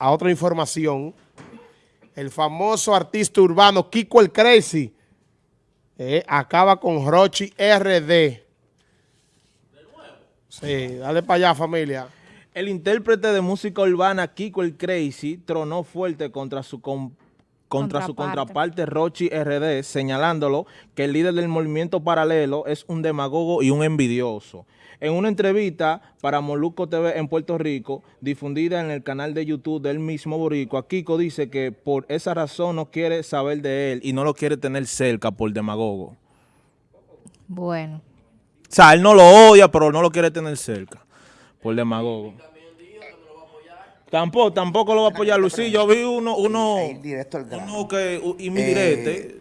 a otra información. El famoso artista urbano Kiko el Crazy eh, acaba con Rochi RD. Sí, dale para allá familia. El intérprete de música urbana Kiko el Crazy tronó fuerte contra su contra su contraparte Rochi RD, señalándolo que el líder del movimiento paralelo es un demagogo y un envidioso. En una entrevista para Moluco TV en Puerto Rico, difundida en el canal de YouTube del mismo Boricua, Kiko dice que por esa razón no quiere saber de él y no lo quiere tener cerca por demagogo. Bueno. O sea, él no lo odia, pero no lo quiere tener cerca por demagogo. Tampoco, tampoco lo va a apoyar Lucía. Yo vi uno, uno, uno que, y mi eh,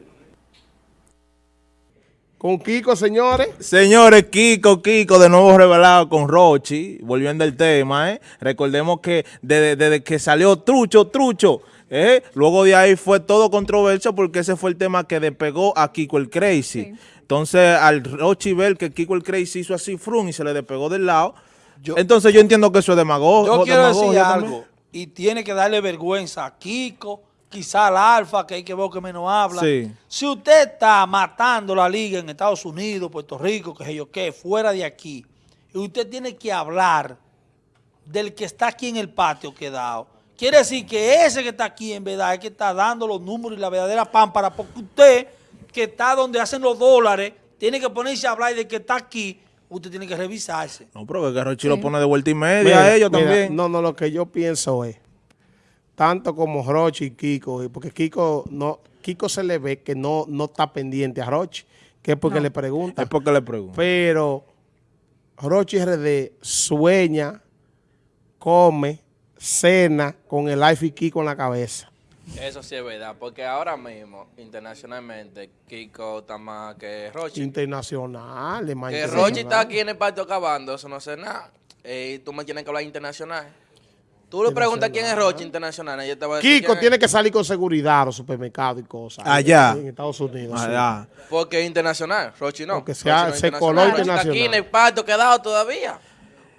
Con Kiko, señores. Señores, Kiko, Kiko, de nuevo revelado con Rochi, volviendo al tema, ¿eh? Recordemos que desde, que salió Trucho, Trucho, ¿eh? Luego de ahí fue todo controversia porque ese fue el tema que despegó a Kiko el Crazy. Entonces, al Rochi ver que Kiko el Crazy hizo así, frun, y se le despegó del lado, entonces yo entiendo que eso es demagogia. Yo quiero decir algo, y tiene que darle vergüenza a Kiko, quizá al Alfa, que hay que ver que menos habla. Si usted está matando la liga en Estados Unidos, Puerto Rico, que sé yo qué, fuera de aquí, y usted tiene que hablar del que está aquí en el patio quedado, quiere decir que ese que está aquí en verdad es que está dando los números y la verdadera pámpara, porque usted que está donde hacen los dólares, tiene que ponerse a hablar de que está aquí usted tiene que revisarse. No, pero que Rochi lo pone de vuelta y media a ellos también. No, no, lo que yo pienso es, tanto como Rochi y Kiko, porque Kiko no Kiko se le ve que no, no está pendiente a Rochi, que es porque le pregunta. Es porque le pregunta. Pero Rochi RD sueña, come, cena con el life y Kiko en la cabeza. Eso sí es verdad, porque ahora mismo, internacionalmente, Kiko está más que Rochi. Internacional, Que Rochi está aquí en el patio acabando, eso no sé nada. Eh, y tú me tienes que hablar internacional. Tú le preguntas quién es Rochi internacional. Ella te va a decir Kiko tiene que salir con seguridad a los supermercados y cosas. Allá. En Estados Unidos. Allá. Porque es internacional. Rochi no. Porque se, coló internacional. Está aquí en el patio quedado todavía.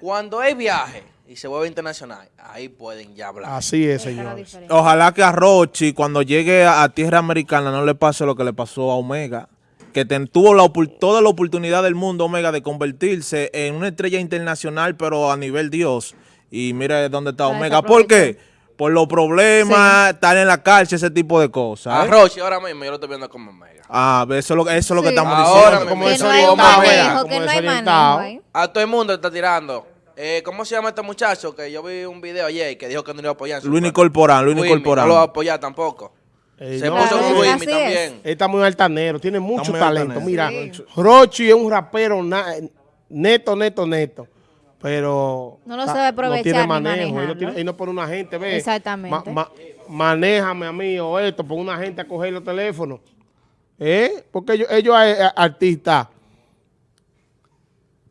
Cuando hay viaje y se vuelve internacional, ahí pueden ya hablar. Así es, señor. Ojalá que a Rochi, cuando llegue a, tierra americana, no le pase lo que le pasó a Omega, que tuvo la, toda la oportunidad del mundo, Omega, de convertirse en una estrella internacional, pero a nivel Dios. Y mire dónde está Omega. ¿Por qué? Por los problemas, estar en la cárcel, ese tipo de cosas. A ¿eh? Rochi ahora mismo yo lo estoy viendo como Omega. Ah, eso es lo, eso es lo que estamos diciendo. Como que no hay que no hay manejo, A todo el mundo está tirando. Eh, ¿Cómo se llama este muchacho? Que yo vi un video ayer que dijo que no iba a apoyar. Luis Corporán, Luis Corporán. No lo va a apoyar tampoco. se puso con Luis también. Él está muy altanero, tiene mucho talento. Mira, Rochi es un rapero neto, neto, neto. Pero no lo sabe aprovechar no tiene manejo. Él no, no, pone una gente, ve. Exactamente. manéjame a mí o esto, pone una gente a coger los teléfonos. ¿Eh? Porque ellos, ellos eh, artistas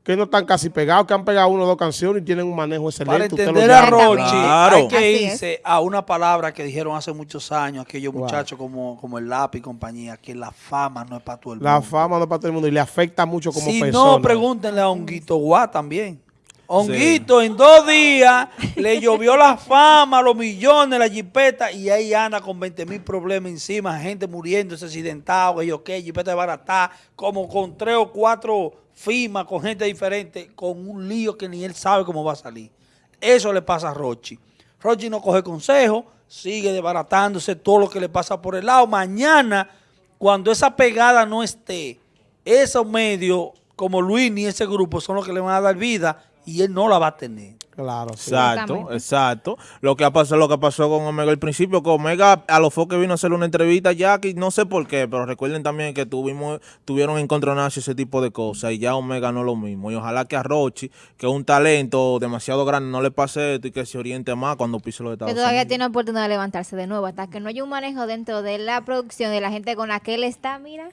que no están casi pegados, que han pegado una o dos canciones y tienen un manejo excelente. Para entender a Rochi, hay que irse a una palabra que dijeron hace muchos años aquellos muchachos como, como el lápiz y compañía, que la fama no es para todo el mundo. La fama no es para todo el mundo y le afecta mucho como persona. Si no, pregúntenle a Honguito Guá también. Honguito en dos días le llovió la fama, los millones, la jipeta y ahí anda con 20 mil problemas encima, gente muriendo, accidentado, ellos qué, jipeta de barata, como con tres o cuatro firma con gente diferente, con un lío que ni él sabe cómo va a salir. Eso le pasa a Rochi. Rochi no coge consejo, sigue desbaratándose todo lo que le pasa por el lado. Mañana, cuando esa pegada no esté, esos medios como Luis ni ese grupo son los que le van a dar vida y él no la va a tener. Claro, Exacto, exacto. Lo que ha pasado, lo que pasó con Omega al principio, que Omega a los que vino a hacer una entrevista ya, que no sé por qué, pero recuerden también que tuvimos, tuvieron encontronazo ese tipo de cosas y ya Omega no es lo mismo. Y ojalá que a Rochi, que es un talento demasiado grande, no le pase esto y que se oriente más cuando pise los Estados Que todavía tiene oportunidad de levantarse de nuevo, hasta que no haya un manejo dentro de la producción de la gente con la que él está, mira.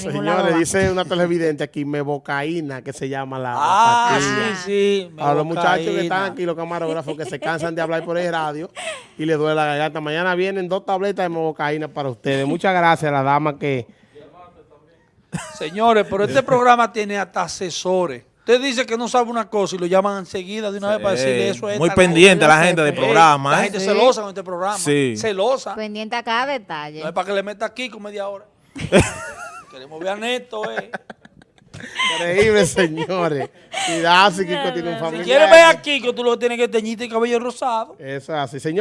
Señores, dice una televidente aquí, mebocaína, que se llama la Ah, sí, sí. A los muchachos que están aquí, los camarógrafos, que se cansan de hablar por el radio y les duele la garganta. Mañana vienen dos tabletas de mebocaína para ustedes. Muchas gracias a la dama que... Señores, pero este programa tiene hasta asesores. Usted dice que no sabe una cosa y lo llaman enseguida de una vez para decirle eso. es Muy pendiente la gente del programa. La ¿eh? gente Sí. celosa con este programa. Sí. Celosa. Pendiente a cada detalle. No es para que le meta aquí con media hora. Queremos ver a Neto, eh. Increíble, señores. Cuidado si Kiko tiene un Si familiar. quieres ver aquí, que tú lo tienes que teñirte el cabello rosado. Eso es así, señor.